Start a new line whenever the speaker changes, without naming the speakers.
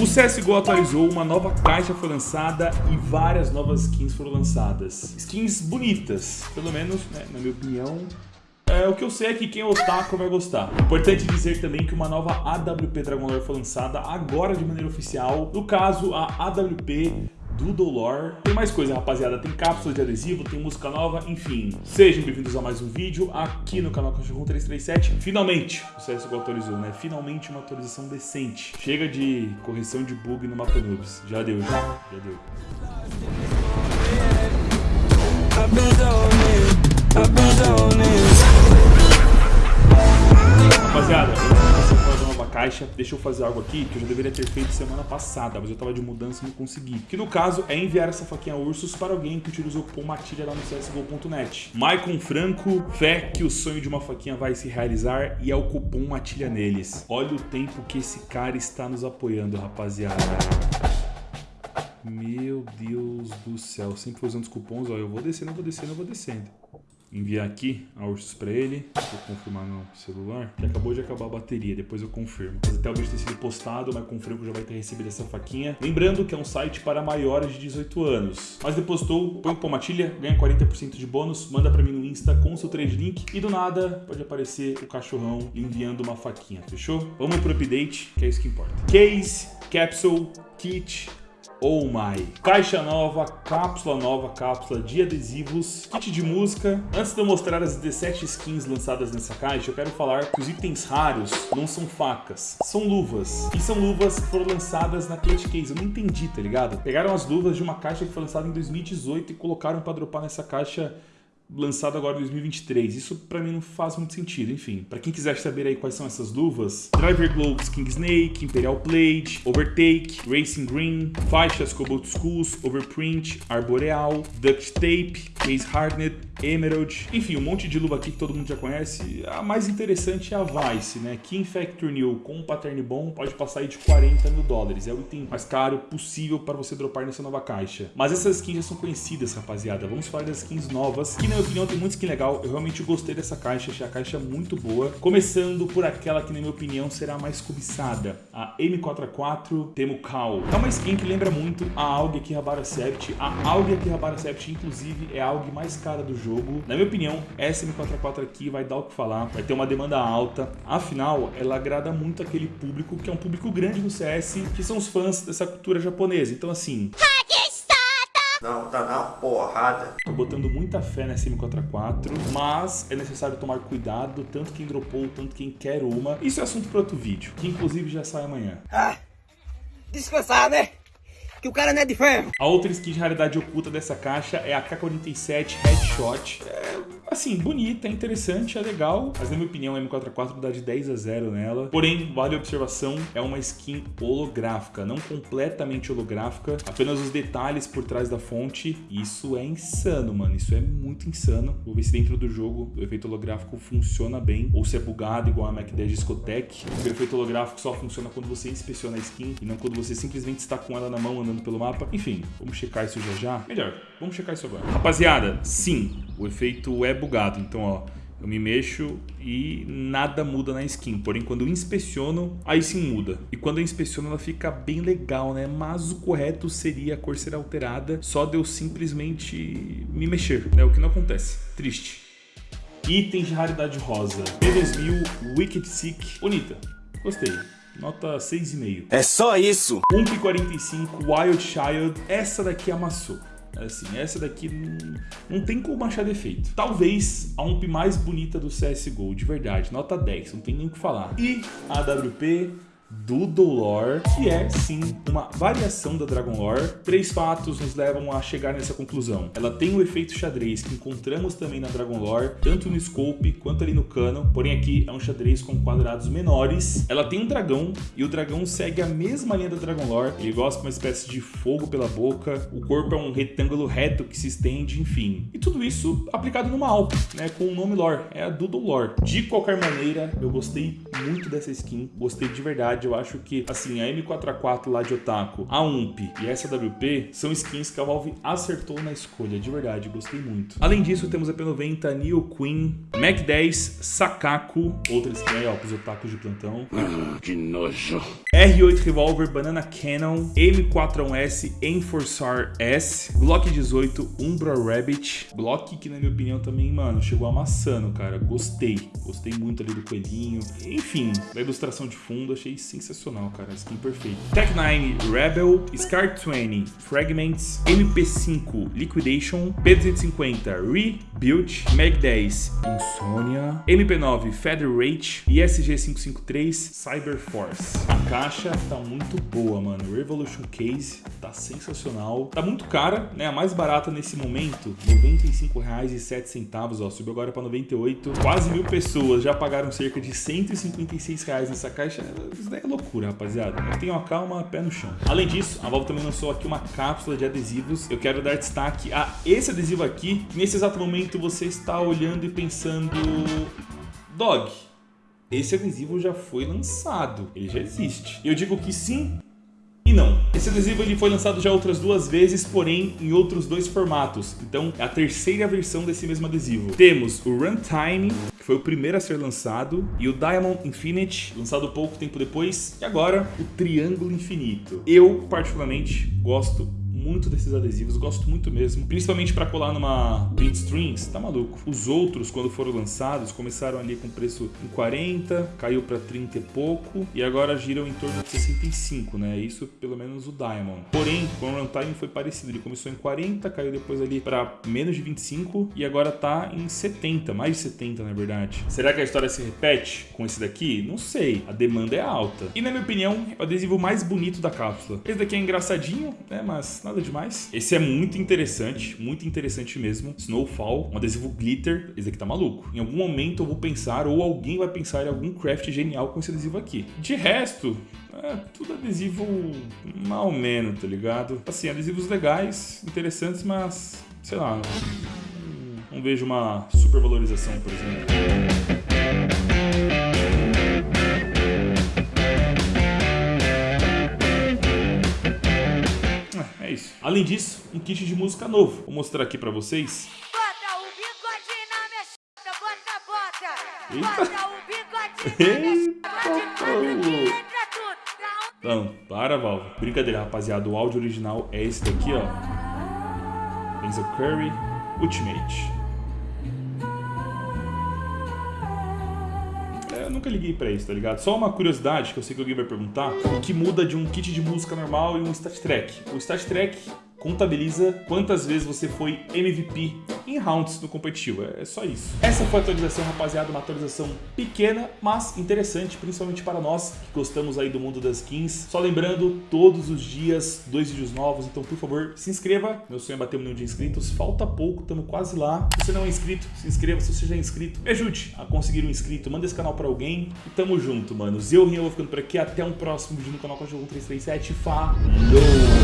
O CSGO atualizou, uma nova caixa foi lançada e várias novas skins foram lançadas. Skins bonitas, pelo menos, né, na minha opinião, é, o que eu sei é que quem é otaku vai gostar. Importante dizer também que uma nova AWP Dragon Lore foi lançada agora de maneira oficial. No caso, a AWP Doodle Lore. Tem mais coisa, rapaziada. Tem cápsula de adesivo, tem música nova, enfim. Sejam bem-vindos a mais um vídeo aqui no canal Cachorro 337. Finalmente, o CSGO atualizou, né? Finalmente uma atualização decente. Chega de correção de bug no mapa noobs. Já deu, já. Já deu. Rapaziada, antes de fazer uma caixa, deixa eu fazer algo aqui que eu já deveria ter feito semana passada, mas eu tava de mudança e não consegui. Que no caso é enviar essa faquinha ursos para alguém que utilizou Matilha lá no CSGO.net. Maicon Franco, fé que o sonho de uma faquinha vai se realizar e é o cupom Matilha neles. Olha o tempo que esse cara está nos apoiando, rapaziada. Meu Deus do céu, sempre usando os cupons, ó, eu vou descendo, eu vou descendo, eu vou descendo enviar aqui a Ursus para ele. Vou confirmar no celular, que acabou de acabar a bateria, depois eu confirmo. Mas até o vídeo ter sido postado, mas confirmo que já vai ter recebido essa faquinha. Lembrando que é um site para maiores de 18 anos. Mas depositou, põe com matilha, ganha 40% de bônus, manda para mim no Insta com o seu trade link e do nada pode aparecer o cachorrão enviando uma faquinha, fechou? Vamos pro update, que é isso que importa. Case, capsule, kit, Oh My. Caixa nova, cápsula nova, cápsula de adesivos, kit de música. Antes de eu mostrar as 17 skins lançadas nessa caixa, eu quero falar que os itens raros não são facas, são luvas. E são luvas que foram lançadas na Clutch Case. Eu não entendi, tá ligado? Pegaram as luvas de uma caixa que foi lançada em 2018 e colocaram pra dropar nessa caixa lançado agora em 2023. Isso para mim não faz muito sentido. Enfim, para quem quiser saber aí quais são essas luvas, Driver Gloves King Snake, Imperial Blade, Overtake, Racing Green, faixas Cobalt Skulls, Overprint, Arboreal, Duct Tape, Case Hardened, Emerald, enfim, um monte de luva aqui que todo mundo já conhece. A mais interessante é a Vice, né? King Factor New com um pattern bom pode passar aí de 40 mil dólares. É o item mais caro possível para você dropar nessa nova caixa. Mas essas skins já são conhecidas, rapaziada. Vamos falar das skins novas, que na minha opinião tem muito skin legal. Eu realmente gostei dessa caixa, achei a caixa muito boa. Começando por aquela que na minha opinião será a mais cobiçada, a M44 Temo Cal. É uma skin que lembra muito a AUG Akihabara Sept. A AUG Akihabara Sept, inclusive, é a AUG mais cara do jogo. Na minha opinião, essa M44 aqui vai dar o que falar, vai ter uma demanda alta. Afinal, ela agrada muito aquele público que é um público grande no CS, que são os fãs dessa cultura japonesa. Então assim...
Não, tá na porrada.
Tô botando muita fé nessa M44, mas é necessário tomar cuidado, tanto quem dropou, tanto quem quer uma. Isso é assunto para outro vídeo, que inclusive já sai amanhã.
Ah, descansar, né? Que o cara não é de ferro.
A outra skin de raridade oculta dessa caixa é a K47 Headshot. É Assim, bonita, é interessante, é legal, mas na minha opinião a M44 dá de 10 a 0 nela. Porém, vale a observação, é uma skin holográfica, não completamente holográfica, apenas os detalhes por trás da fonte. Isso é insano, mano, isso é muito insano. Vou ver se dentro do jogo o efeito holográfico funciona bem, ou se é bugado igual a Mac 10 Discotech. O efeito holográfico só funciona quando você inspeciona a skin e não quando você simplesmente está com ela na mão andando pelo mapa. Enfim, vamos checar isso já já. Melhor, vamos checar isso agora. Rapaziada, sim, o efeito é bugado. Então, ó, eu me mexo e nada muda na skin. Porém, quando eu inspeciono, aí sim muda. E quando eu inspeciono, ela fica bem legal, né? Mas o correto seria a cor ser alterada só de eu simplesmente me mexer, né? O que não acontece. Triste. Itens de raridade rosa. P2000 Wicked Sick. Bonita. Gostei. Nota 6,5.
É só isso.
1,45 Wild Child. Essa daqui amassou. Assim, essa daqui não, não tem como achar defeito. Talvez a UMP mais bonita do CSGO, de verdade. Nota 10, não tem nem o que falar. E a AWP do Dolor, que é sim uma variação da Dragon Lore. Três fatos nos levam a chegar nessa conclusão. Ela tem o efeito xadrez que encontramos também na Dragon Lore, tanto no scope quanto ali no cano, porém aqui é um xadrez com quadrados menores. Ela tem um dragão e o dragão segue a mesma linha da Dragon Lore. Ele gosta de uma espécie de fogo pela boca, o corpo é um retângulo reto que se estende, enfim. E tudo isso aplicado numa Alp, né, com o nome lore, é a Doodle Lore. De qualquer maneira, eu gostei muito dessa skin, gostei de verdade eu acho que, assim, a M4A4 lá de Otaku, a UMP e essa WP são skins que a Valve acertou na escolha, de verdade, gostei muito. Além disso, temos a P90, Neo Queen, Mac 10, Sakaku, outra skin aí, ó, pros otakus de plantão.
Ah, que nojo.
R8 Revolver, Banana Cannon, M41S, Enforcer S, Glock 18, Umbra Rabbit, Glock que na minha opinião também, mano, chegou amassando, cara, gostei, gostei muito ali do coelhinho, enfim, da ilustração de fundo, achei sensacional, cara, skin perfeito. Tech 9 Rebel, Scar 20, Fragments, MP5 Liquidation, P250 Rebuild, Mag 10 Insomnia, MP9 Federate e SG553 Cyber Force. A caixa tá muito boa, mano. Revolution Case tá sensacional. Tá muito cara, né? A mais barata nesse momento, R$ 95,07, ó. Subiu agora para 98. Quase mil pessoas já pagaram cerca de 156 reais nessa caixa. Isso daí é loucura, rapaziada. Tenham calma, pé no chão. Além disso, a Valve também lançou aqui uma cápsula de adesivos. Eu quero dar destaque a esse adesivo aqui. Nesse exato momento você está olhando e pensando... Dog, esse adesivo já foi lançado, ele já existe. Eu digo que sim. Esse adesivo ele foi lançado já outras duas vezes, porém em outros dois formatos. Então é a terceira versão desse mesmo adesivo. Temos o Runtime, que foi o primeiro a ser lançado, e o Diamond Infinite, lançado pouco tempo depois, e agora o Triângulo Infinito. Eu, particularmente, gosto muito desses adesivos, gosto muito mesmo, principalmente para colar numa print strings, tá maluco. Os outros, quando foram lançados, começaram ali com preço em 40, caiu para 30 e pouco, e agora giram em torno de 65, né? Isso pelo menos o Diamond. Porém, com o Runtime foi parecido, ele começou em 40, caiu depois ali para menos de 25 e agora tá em 70, mais de 70 na verdade. Será que a história se repete com esse daqui? Não sei, a demanda é alta. E na minha opinião, é o adesivo mais bonito da cápsula. Esse daqui é engraçadinho, né? Mas nada demais. Esse é muito interessante, muito interessante mesmo. Snowfall, um adesivo glitter. Esse aqui tá maluco. Em algum momento eu vou pensar, ou alguém vai pensar em algum craft genial com esse adesivo aqui. De resto, é tudo adesivo mal menos, tá ligado? Assim, adesivos legais, interessantes, mas, sei lá, não, vejo uma supervalorização, por exemplo. Além disso, um kit de música novo. Vou mostrar aqui pra vocês.
Bota o bigode na minha
Eita.
chata, bota, bota o bigode na minha
Eita,
um
Não, para, Valve. Brincadeira, rapaziada. O áudio original é esse daqui, ó. Denzel Curry Ultimate. Nunca liguei pra isso, tá ligado? Só uma curiosidade que eu sei que alguém vai perguntar: o que muda de um kit de música normal e um stat track? O stat track contabiliza quantas vezes você foi MVP em rounds no competitivo. É só isso. Essa foi a atualização, rapaziada. Uma atualização pequena, mas interessante, principalmente para nós que gostamos aí do mundo das skins. Só lembrando, todos os dias, dois vídeos novos. Então, por favor, se inscreva. Meu sonho é bater um milhão de inscritos. Falta pouco, estamos quase lá. Se você não é inscrito, se inscreva. Se você já é inscrito, me ajude a conseguir um inscrito. Manda esse canal para alguém. E tamo junto, manos. Eu, Rinho, vou ficando por aqui. Até um próximo vídeo no canal Cachorro 337. Falou!